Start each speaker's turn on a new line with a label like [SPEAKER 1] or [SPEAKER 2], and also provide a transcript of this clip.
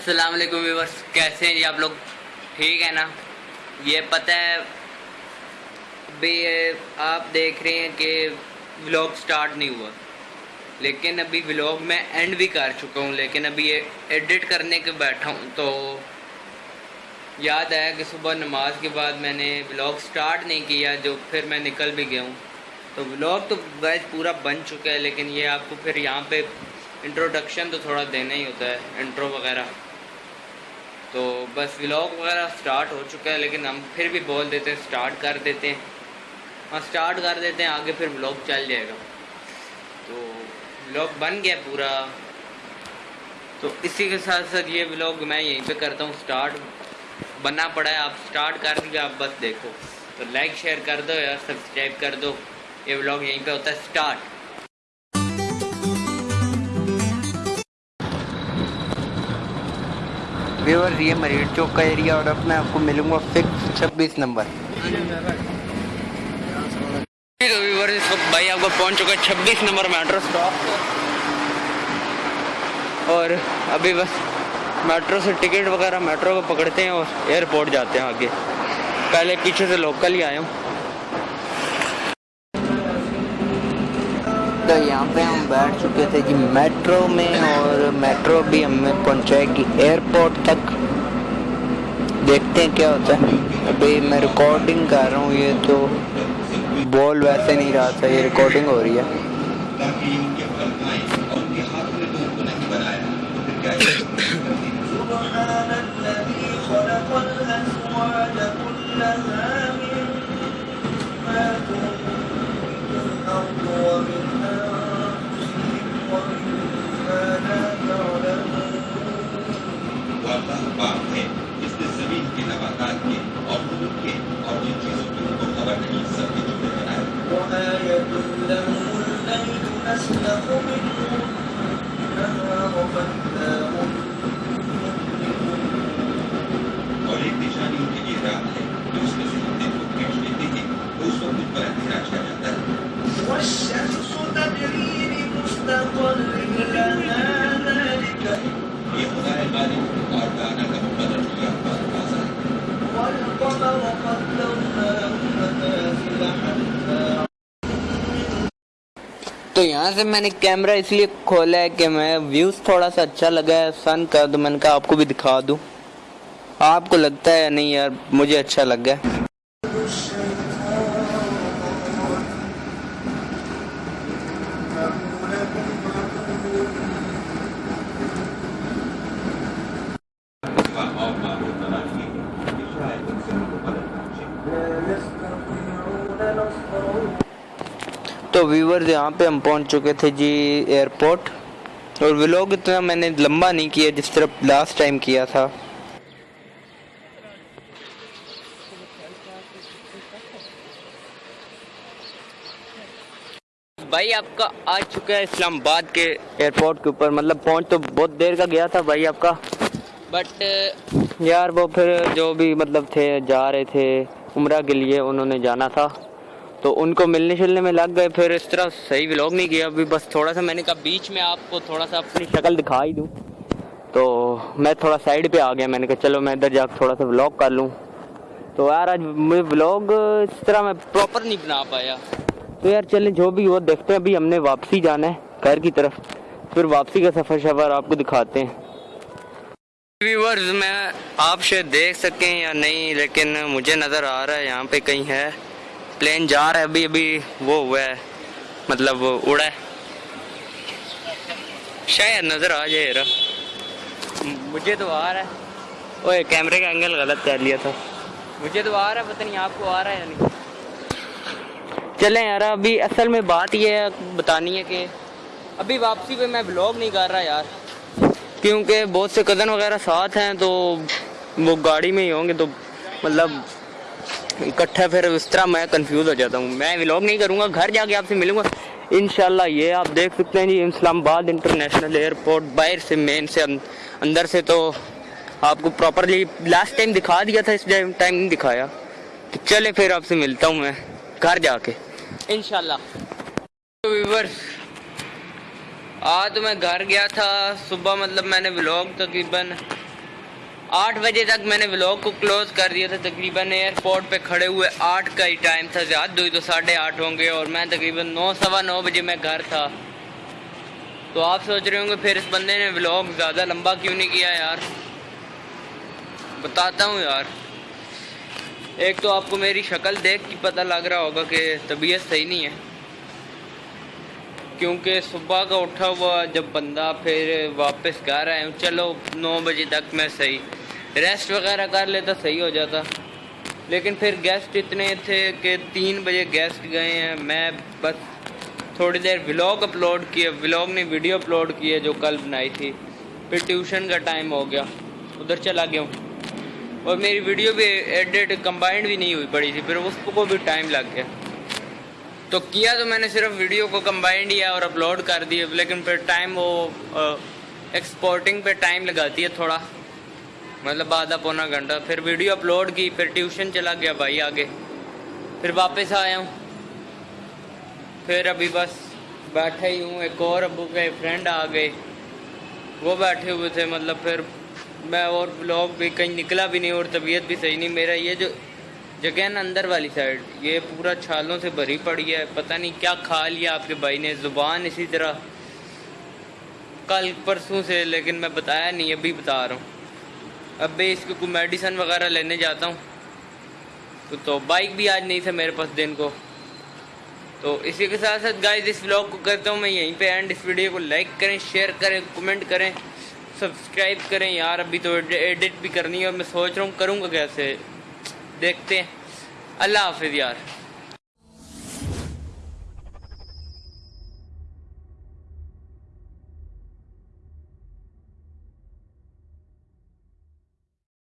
[SPEAKER 1] السلام علیکم ویورس کیسے ہیں جی آپ لوگ؟ ٹھیک ہے نا؟ یہ پتہ ہے ابھی آپ دیکھ رہے ہیں کہ ولاگ سٹارٹ نہیں ہوا۔ لیکن ابھی ولاگ میں اینڈ بھی کر چکا ہوں، لیکن ابھی یہ ایڈٹ کرنے کے بیٹھا ہوں۔ تو یاد آیا کہ صبح نماز کے بعد میں نے ولاگ سٹارٹ نہیں کیا، جو پھر میں نکل بھی گیا ہوں۔ تو ولاگ تو گیس پورا بن چکا ہے، لیکن یہ آپ کو پھر یہاں پہ انٹروڈکشن تو تھوڑا دینا ہی ہوتا ہے انٹرو وغیرہ۔ تو بس ولاگ وغیرہ سٹارٹ ہو چکا ہے، لیکن ہم پھر بھی بول دیتے ہیں سٹارٹ کر دیتے ہیں۔ ہاں سٹارٹ کر دیتے ہیں، آگے پھر ولاگ چل جائے گا۔ تو ولاگ بن گیا پورا۔ تو اسی کے ساتھ ساتھ یہ ولاگ میں یہیں پہ کرتا ہوں سٹارٹ بننا پڑا ہے۔ آپ سٹارٹ کر دیجیے آپ بس دیکھو۔ تو لائک شیئر کر دو یا سبسکرائب کر دو۔ یہ ولاگ یہیں پہ ہوتا ہے سٹارٹ
[SPEAKER 2] ویور یہ مریٹ چوک کا ایریا اور اب میں آپ کو ملوں گا فکس چھبیس نمبر
[SPEAKER 1] تو ویور اس وقت بھائی آپ کو پہنچ چکا ہے چھبیس نمبر میٹرو اسٹاپ اور ابھی بس میٹرو سے ٹکٹ وغیرہ میٹرو کو پکڑتے ہیں اور ایئرپورٹ جاتے ہیں آگے پہلے پیچھے سے لوکل ہی آئے ہوں
[SPEAKER 2] تو یہاں پہ ہم بیٹھ چکے تھے جی میٹرو میں اور میٹرو بھی ہمیں پہنچائے گی ایئرپورٹ تک۔ دیکھتے ہیں کیا ہوتا ہے۔ ابھی میں ریکارڈنگ کر رہا ہوں، یہ تو بول ویسے نہیں رہا تھا، یہ ریکارڈنگ ہو رہی ہے
[SPEAKER 3] سبحان الذي خلق الأزواج كلها مما تنبت الأرض ومن أنفسهم ومما لا تعلمون
[SPEAKER 4] وہ اللہ پاک ہے جس نے زمین کے نباتات کے اور پھول کے اور جن چیزوں کی ان کو خبر نہیں سب کے جملے بنائے
[SPEAKER 3] وآية لهم الليل نسلخ منه النهار فإذا هم
[SPEAKER 4] اور ایک نشانی ان کی یہ رات ہے کہ اس میں سے ہم دن کو کھینچ لیتے ہیں تو اس وقت ان پر اندھیرا چھا جاتا ہے
[SPEAKER 3] والشمس تجري لمستقر لها ذلك
[SPEAKER 4] یہ خدا ہے غالب اور دانا کا مقرر کیا ہوا اندازہ ہے
[SPEAKER 3] والقمر قدرناه منازل حتى
[SPEAKER 2] تو یہاں سے میں نے کیمرہ اس لیے کھولا ہے کہ میں ویوز تھوڑا سا اچھا لگا ہے سن کا، تو میں نے کہا آپ کو بھی دکھا دوں۔ آپ کو لگتا ہے یا نہیں یار، مجھے اچھا لگا ہے
[SPEAKER 4] اور معبود تلاشی کہ شاید ان سے ان کو مدد پہنچے
[SPEAKER 3] لا يستطيعون نصرهم
[SPEAKER 2] تو ویورز یہاں پہ ہم پہنچ چکے تھے جی ایئرپورٹ اور ولاگ اتنا میں نے لمبا نہیں کیا جس طرح لاسٹ ٹائم کیا تھا۔ بھائی آپ کا آ چکا ہے اسلام آباد کے ایئرپورٹ کے اوپر مطلب پہنچ تو بہت دیر کا گیا تھا بھائی آپ کا۔ بٹ یار وہ پھر جو بھی مطلب تھے جا رہے تھے عمرہ کے لیے انہوں نے جانا تھا۔ تو ان کو ملنے شلنے میں لگ گئے، پھر اس طرح صحیح ولاگ نہیں کیا۔ ابھی بس تھوڑا سا میں نے کہا بیچ میں آپ کو تھوڑا سا اپنی شکل دکھا ہی دوں۔ تو میں تھوڑا سائڈ پہ آ گیا، میں نے کہا چلو میں ادھر جا کے تھوڑا سا ولاگ کر لوں۔ تو یار آج مجھے ولاگ اس طرح میں پراپر نہیں بنا پایا۔ تو یار چلیں جو بھی وہ دیکھتے ہیں۔ ابھی ہم نے واپسی جانا ہے گھر کی طرف۔ پھر واپسی کا سفر شفر آپ کو دکھاتے ہیں۔ ویورز میں آپ شاید دیکھ سکیں یا نہیں، لیکن مجھے نظر آ رہا ہے۔ یہاں پہ کہیں ہے۔ پلین جا رہا ہے، ابھی ابھی وہ ہوا ہے مطلب اڑا ہے۔ شاید نظر آ جائے یار مجھے تو آ رہا ہے۔ اوے کیمرے کا اینگل غلط کر لیا تھا۔ مجھے تو آ رہا ہے، پتہ نہیں آپ کو آ رہا ہے یا نہیں۔ چلیں یار، ابھی اصل میں بات یہ ہے، بتانی ہے کہ ابھی واپسی پہ میں بلاگ نہیں کر رہا یار۔ کیونکہ بہت سے کزن وغیرہ ساتھ ہیں، تو وہ گاڑی میں ہی ہوں گے، تو مطلب اکٹھا پھر اس طرح میں کنفیوز ہو جاتا ہوں۔ میں ولاگ نہیں کروں گا، گھر جا کے آپ سے ملوں گا۔ انشاءاللہ یہ آپ دیکھ سکتے ہیں جی اسلام آباد انٹرنیشنل ایئرپورٹ باہر سے مین سے اندر سے تو آپ کو پراپرلی لاسٹ ٹائم دکھا دیا تھا، اس ٹائم نہیں دکھایا۔ تو چلے پھر آپ سے ملتا ہوں میں گھر جا کے۔ انشاءاللہ۔ ویورز آج تو میں گھر گیا تھا۔ صبح مطلب میں نے ولاگ تقریباً آٹھ بجے تک میں نے ولاگ کو کلوز کر دیا تھا، تقریباً ایئرپورٹ پہ کھڑے ہوئے آٹھ کا ہی ٹائم تھا زیادہ دوئی تو ساڑھے آٹھ ہوں گے اور میں تقریباً نو، سوا نو بجے میں گھر تھا۔ تو آپ سوچ رہے ہوں گے، پھر اس بندے نے ولاگ زیادہ لمبا کیوں نہیں کیا یار؟ بتاتا ہوں یار۔ ایک تو آپ کو میری شکل دیکھ کے پتہ لگ رہا ہوگا کہ طبیعت صحیح نہیں ہے۔ کیونکہ صبح کا اٹھا ہوا جب بندہ پھر واپس گھر آئے ہوں چلو نو بجے تک میں صحیح ریسٹ وغیرہ کر لیتا صحیح ہو جاتا۔ لیکن پھر گیسٹ اتنے تھے کہ تین بجے گیسٹ گئے ہیں۔ میں بس تھوڑی دیر ولاگ اپلوڈ کیے۔ ولاگ نے ویڈیو اپلوڈ کی ہے جو کل بنائی تھی۔ پھر ٹیوشن کا ٹائم ہو گیا۔ ادھر چلا گیا ہوں۔ اور میری ویڈیو بھی ایڈٹ کمبائنڈ بھی نہیں ہوئی پڑی تھی۔ پھر اس کو بھی ٹائم لگ گیا۔ تو کیا تو میں نے صرف ویڈیو کو کمبائنڈ کیا اور اپلوڈ کر دیا لیکن پھر ٹائم وہ ایکسپورٹنگ پہ ٹائم لگاتی ہے تھوڑا۔ مطلب آدھا پونا گھنٹہ۔ پھر ویڈیو اپلوڈ کی، پھر ٹیوشن چلا گیا بھائی آگے۔ پھر واپس آیا ہوں۔ پھر ابھی بس بیٹھے ہی ہوں۔ ایک اور ابو کے فرینڈ آ گئے۔ وہ بیٹھے ہوئے تھے۔ مطلب پھر میں اور بلاگ بھی کہیں نکلا بھی نہیں اور طبیعت بھی صحیح نہیں۔ میرا یہ جو جگہ نا اندر والی سائڈ یہ پورا چھالوں سے بھری پڑی ہے۔ پتہ نہیں کیا کھا لیا آپ کے بھائی نے۔ زبان اسی طرح۔ کل پرسوں سے، لیکن میں بتایا نہیں، ابھی بتا رہا ہوں۔ اب بھی اس کی کوئی میڈیسن وغیرہ لینے جاتا ہوں۔ تو تو بائک بھی آج نہیں تھا میرے پاس دن کو۔ تو اسی کے ساتھ ساتھ گائز اس ولاگ کو کرتا ہوں میں یہیں پہ اینڈ اس ویڈیو کو لائک کریں شیئر کریں کمنٹ کریں سبسکرائب کریں۔ یار، ابھی تو ایڈٹ بھی کرنی ہے اور میں سوچ رہا ہوں کروں گا کیسے۔ دیکھتے ہیں۔ اللہ حافظ یار۔